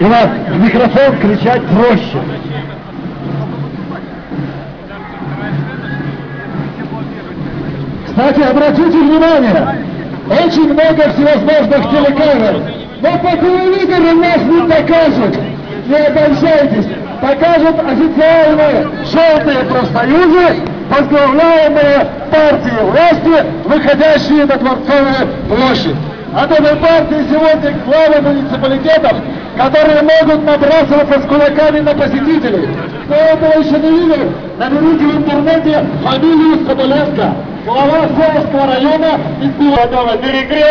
И вас в микрофон кричать проще. Кстати, обратите внимание, очень много всевозможных телекамер. Но по телевизору нас не покажут. Не обольщайтесь. Покажут официальные желтые профсоюзы, возглавляемые партией власти, выходящие на Дворцовую площадь. От этой партии сегодня главы муниципалитетов, которые могут набрасываться с кулаками на посетителей. Кто этого еще не видел, наберите в интернете фамилию Соболенко, глава Северского района из Белого перекрест.